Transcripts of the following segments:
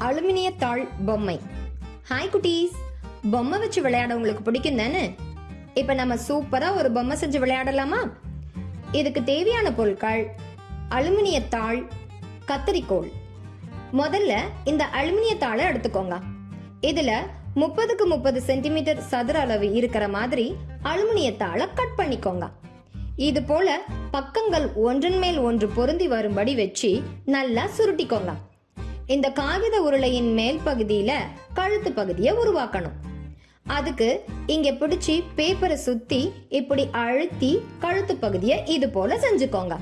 அலுமினிய தாள் பொம்மை. ஹாய் குட்டீஸ். பொம்மை வச்சு விளையாட உங்களுக்கு பிடிக்கும் தானே? இப்போ நம்ம சூப்பராக ஒரு பொம்மை செஞ்சு விளையாடலாமா? இதுக்கு தேவையான பொருட்கள் அலுமினிய தாள் கத்தரிக்கோல். முதல்ல இந்த அலுமினிய தாளை எடுத்துக்கோங்க. இதில் முப்பதுக்கு முப்பது சென்டிமீட்டர் சதுர அளவு இருக்கிற மாதிரி அலுமினிய தாளை கட் பண்ணிக்கோங்க. இது போல பக்கங்கள் ஒன்றன் மேல் ஒன்று பொருந்தி வரும்படி வச்சு நல்லா சுருட்டிக்கோங்க. இந்த காகித உருளையின் மேல் பகுதியில கழுத்து பகுதியை உருவாக்கணும். அதுக்கு இங்க பிடிச்சி பேப்பரை சுத்தி இப்படி அழுத்தி கழுத்து பகுதியை இது போல செஞ்சுக்கோங்க.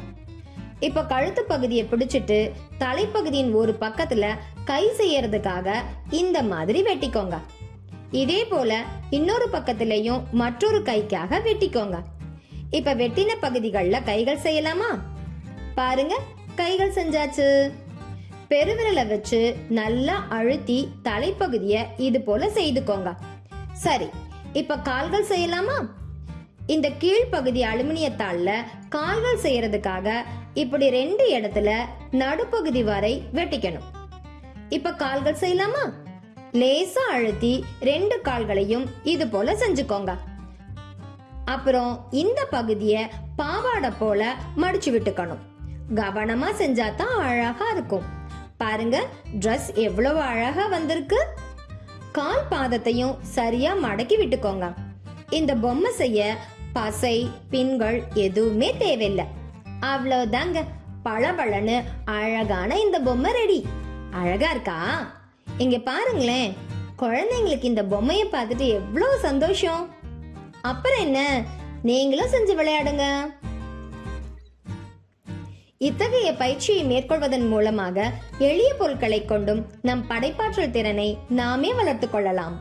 இப்ப கழுத்து பகுதியை பிடிச்சிட்டு தலைப்பகுதியின் ஒரு பக்கத்துல கை செய்யறதுக்காக இந்த மாதிரி வெட்டிக்கோங்க. இதே போல இன்னொரு பக்கத்திலையும் மற்றொரு கைக்காக வெட்டிக்கோங்க. இப்ப வெட்டின பகுதிகளில் கைகள் செய்யலாமா? பாருங்க கைகள் செஞ்சாச்சு. பெருவிரலை வச்சு நல்லா அழுத்தி தலைப்பகுதியை இது போல செய்துக்கோங்க. சரி இப்ப கால்கள் செய்யலாமா? இந்த கீழ்ப்பகுதி அலுமினியத்தாளில் கால்கள் செய்யறதுக்காக இப்படி ரெண்டு இடத்துல நடுப்பகுதி வரை வெட்டிக்கணும். இப்ப கால்கள் செய்யலாமா? லேசா அழுத்தி ரெண்டு கால்களையும் இது போல செஞ்சுக்கோங்க. அப்புறம் இந்த பகுதியை பாவாடை போல மடிச்சு விட்டுக்கணும். கவனமா செஞ்சா தான் அழகா இருக்கும். பாருங்க ட்ரெஸ் எவ்வளவு அழகா வந்திருக்கு. கால் பாதத்தையும் சரியா மடக்கி விட்டுக்கோங்க. இந்த பொம்மை செய்ய பசை பின்கள் எதுவுமே தேவையில்லை. அவ்வளவுதாங்க. பளபளன்னு அழகான இந்த பொம்மை ரெடி அழகா இருக்கா? இங்க பாருங்களேன். குழந்தைங்களுக்கு இந்த பொம்மையை பார்த்துட்டு எவ்வளவு சந்தோஷம். அப்புறம் என்ன? நீங்களும் செஞ்சு விளையாடுங்க. இத்தகைய பயிற்சியை மேற்கொள்வதன் மூலமாக எளிய பொருட்களை கொண்டும் நம் படைப்பாற்றல் திறனை நாமே வளர்த்துக் கொள்ளலாம்.